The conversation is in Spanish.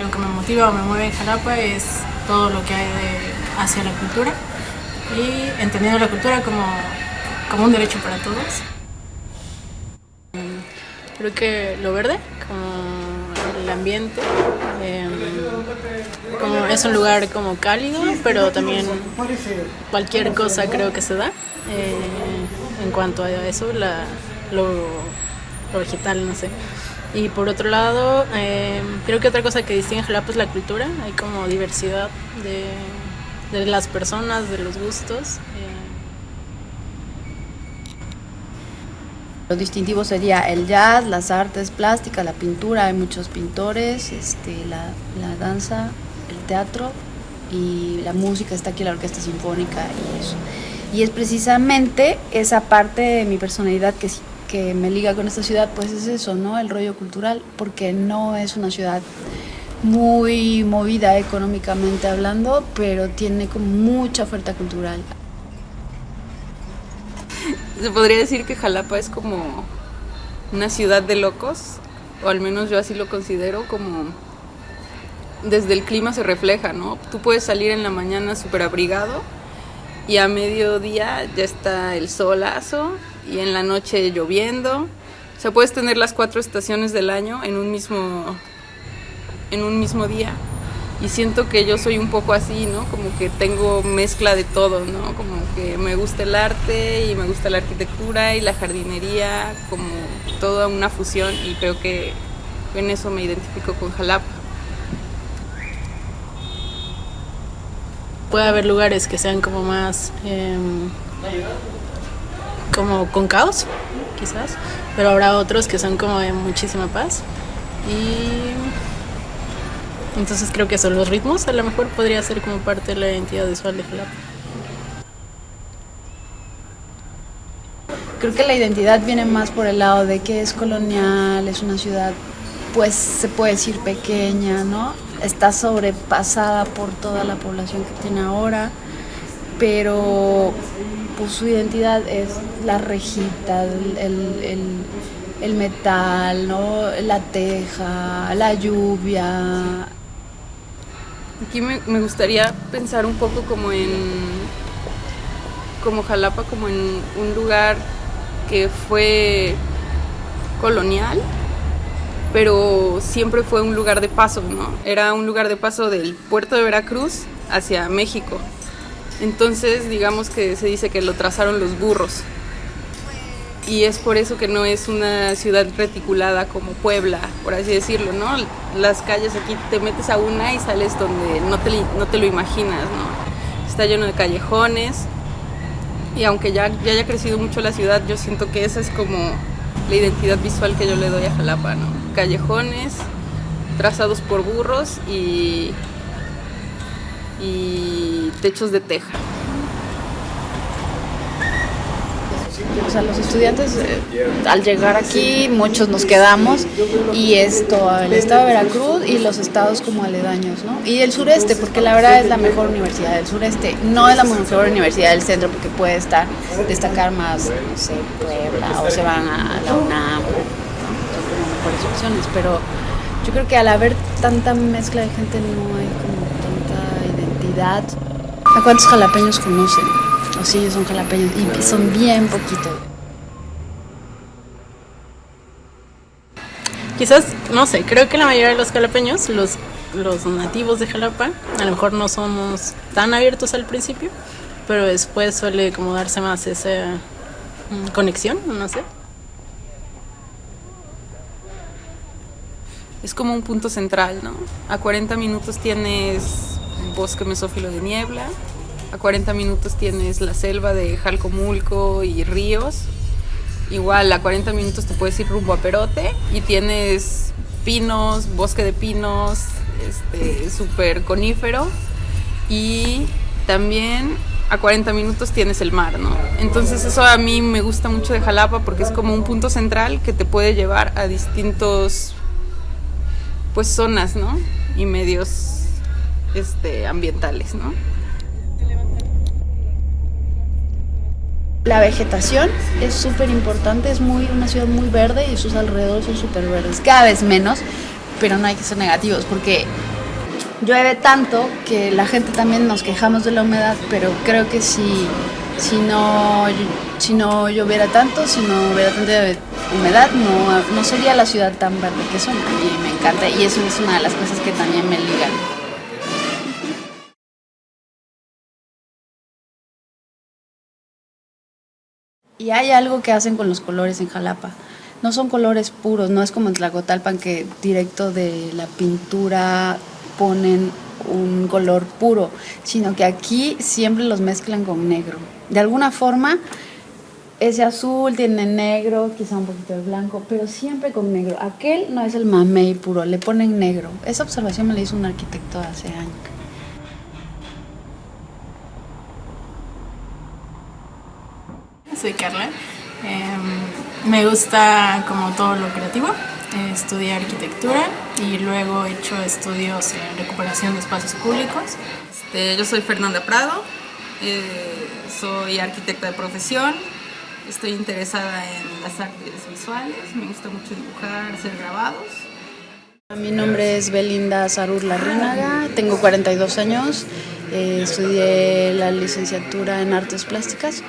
lo que me motiva o me mueve en Jalapa es todo lo que hay de, hacia la cultura y entendiendo la cultura como, como un derecho para todos. Creo que lo verde, como el ambiente, em, como es un lugar como cálido, pero también cualquier cosa creo que se da. Eh, en cuanto a eso, la, lo, lo vegetal, no sé. Y por otro lado, eh, creo que otra cosa que distingue Jalapa es la cultura. Hay como diversidad de, de las personas, de los gustos. Eh. Lo distintivo sería el jazz, las artes plásticas, la pintura, hay muchos pintores, este, la, la danza, el teatro y la música, está aquí la orquesta sinfónica y eso. Y es precisamente esa parte de mi personalidad que que me liga con esta ciudad, pues es eso, ¿no? El rollo cultural, porque no es una ciudad muy movida económicamente hablando, pero tiene como mucha oferta cultural. Se podría decir que Jalapa es como una ciudad de locos, o al menos yo así lo considero, como desde el clima se refleja, ¿no? Tú puedes salir en la mañana súper abrigado y a mediodía ya está el solazo y en la noche lloviendo. O sea, puedes tener las cuatro estaciones del año en un mismo, en un mismo día. Y siento que yo soy un poco así, ¿no? Como que tengo mezcla de todo, ¿no? Como que me gusta el arte y me gusta la arquitectura y la jardinería, como toda una fusión y creo que en eso me identifico con Jalapa. Puede haber lugares que sean como más... Eh, como con caos, quizás, pero habrá otros que son como de muchísima paz. Y entonces creo que son los ritmos, a lo mejor podría ser como parte de la identidad visual de Jalapa. Creo que la identidad viene más por el lado de que es colonial, es una ciudad, pues se puede decir pequeña, ¿no? Está sobrepasada por toda la población que tiene ahora, pero pues su identidad es la rejita, el, metal, ¿no? la teja, la lluvia. Aquí me, me, gustaría pensar un poco como en como Jalapa, como en un lugar que fue colonial, pero siempre fue un lugar de paso, ¿no? Era un lugar de paso del puerto de Veracruz hacia México. Entonces, digamos que se dice que lo trazaron los burros. Y es por eso que no es una ciudad reticulada como Puebla, por así decirlo, ¿no? Las calles aquí te metes a una y sales donde no te, no te lo imaginas, ¿no? Está lleno de callejones. Y aunque ya, ya haya crecido mucho la ciudad, yo siento que esa es como la identidad visual que yo le doy a Jalapa, ¿no? Callejones trazados por burros y, y techos de teja. O sea, los estudiantes eh, al llegar aquí, muchos nos quedamos y esto, el estado de Veracruz y los estados como aledaños, ¿no? Y el sureste, porque la verdad es la mejor universidad del sureste, no es la mejor universidad del centro porque puede estar, destacar más, no sé, Puebla o se van a la UNAM, mejores opciones, pero yo creo que al haber tanta mezcla de gente no hay como tanta identidad. ¿A cuántos jalapeños conocen? O sí, son jalapeños y son bien poquitos. Quizás, no sé, creo que la mayoría de los jalapeños, los, los nativos de Jalapa, a lo mejor no somos tan abiertos al principio, pero después suele como darse más esa mm, conexión, no sé. Es como un punto central, ¿no? A 40 minutos tienes bosque mesófilo de niebla, a 40 minutos tienes la selva de Jalcomulco y ríos. Igual a 40 minutos te puedes ir rumbo a Perote y tienes pinos, bosque de pinos, este, súper conífero. Y también a 40 minutos tienes el mar, ¿no? Entonces eso a mí me gusta mucho de Jalapa porque es como un punto central que te puede llevar a distintos pues zonas, ¿no? Y medios este, ambientales, ¿no? La vegetación es súper importante, es muy una ciudad muy verde y sus alrededores son súper verdes, cada vez menos, pero no hay que ser negativos porque llueve tanto que la gente también nos quejamos de la humedad, pero creo que si, si, no, si no lloviera tanto, si no hubiera tanta humedad, no, no sería la ciudad tan verde que son. A mí me encanta y eso es una de las cosas que también me ligan. Y hay algo que hacen con los colores en Jalapa. No son colores puros, no es como en Tlacotalpan que directo de la pintura ponen un color puro, sino que aquí siempre los mezclan con negro. De alguna forma, ese azul tiene negro, quizá un poquito de blanco, pero siempre con negro. Aquel no es el mamey puro, le ponen negro. Esa observación me la hizo un arquitecto hace años. Soy Carla. Em, me gusta como todo lo creativo. Eh, estudié arquitectura y luego he hecho estudios en recuperación de espacios públicos. Este, yo soy Fernanda Prado, eh, soy arquitecta de profesión, estoy interesada en las artes visuales, me gusta mucho dibujar, hacer grabados. Mi nombre es Belinda Sarur Larrínaga, tengo 42 años, eh, estudié la licenciatura en artes plásticas.